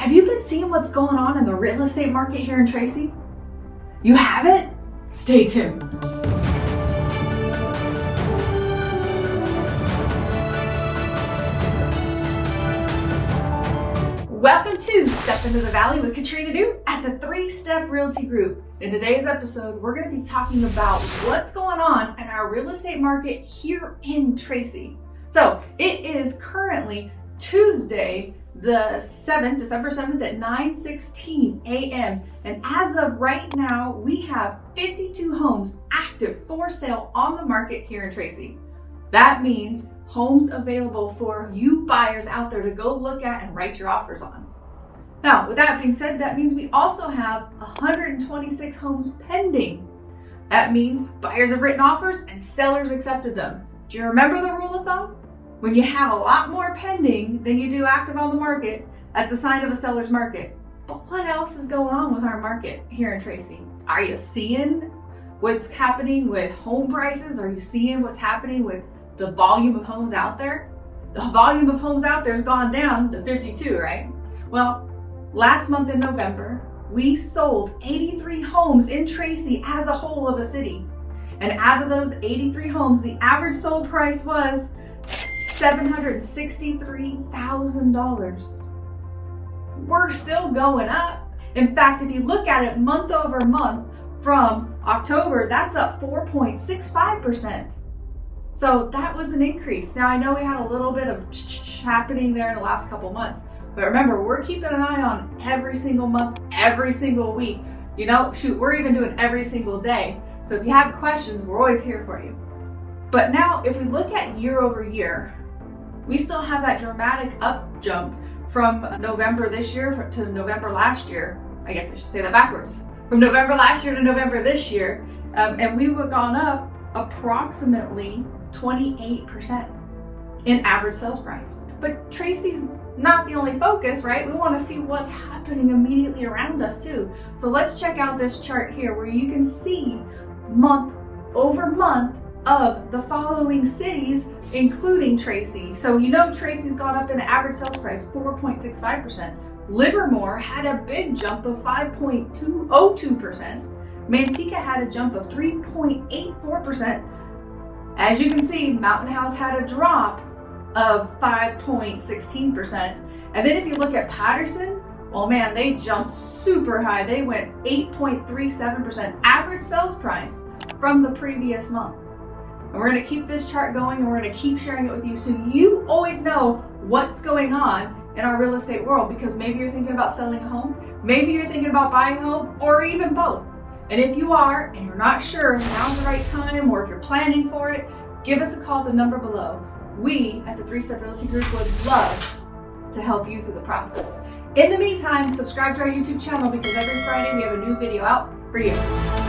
Have you been seeing what's going on in the real estate market here in Tracy? You haven't? Stay tuned. Welcome to Step Into the Valley with Katrina Du at the Three Step Realty Group. In today's episode, we're going to be talking about what's going on in our real estate market here in Tracy. So it is currently Tuesday, the 7th, December 7th at 9:16 a.m. And as of right now, we have 52 homes active for sale on the market here in Tracy. That means homes available for you buyers out there to go look at and write your offers on. Now, with that being said, that means we also have 126 homes pending. That means buyers have written offers and sellers accepted them. Do you remember the rule of thumb? When you have a lot more pending than you do active on the market, that's a sign of a seller's market. But what else is going on with our market here in Tracy? Are you seeing what's happening with home prices? Are you seeing what's happening with the volume of homes out there? The volume of homes out there has gone down to 52, right? Well, last month in November, we sold 83 homes in Tracy as a whole of a city. And out of those 83 homes, the average sold price was $763,000. We're still going up. In fact, if you look at it month over month from October, that's up 4.65%. So that was an increase. Now I know we had a little bit of happening there in the last couple months, but remember, we're keeping an eye on every single month, every single week. You know, shoot, we're even doing every single day. So if you have questions, we're always here for you. But now, if we look at year over year, we still have that dramatic up jump from November this year to November last year. I guess I should say that backwards. From November last year to November this year, um, and we have gone up approximately 28% in average sales price. But Tracy's not the only focus, right? We want to see what's happening immediately around us too. So let's check out this chart here where you can see month over month of the following cities, including Tracy. So you know Tracy's gone up in the average sales price 4.65%. Livermore had a big jump of 5.202%. Manteca had a jump of 3.84%. As you can see, Mountain House had a drop of 5.16%. And then if you look at Patterson, well man, they jumped super high. They went 8.37% average sales price from the previous month. And we're gonna keep this chart going and we're gonna keep sharing it with you so you always know what's going on in our real estate world because maybe you're thinking about selling a home, maybe you're thinking about buying a home, or even both. And if you are and you're not sure now's the right time or if you're planning for it, give us a call at the number below. We at the Three Step Realty Group would love to help you through the process. In the meantime, subscribe to our YouTube channel because every Friday we have a new video out for you.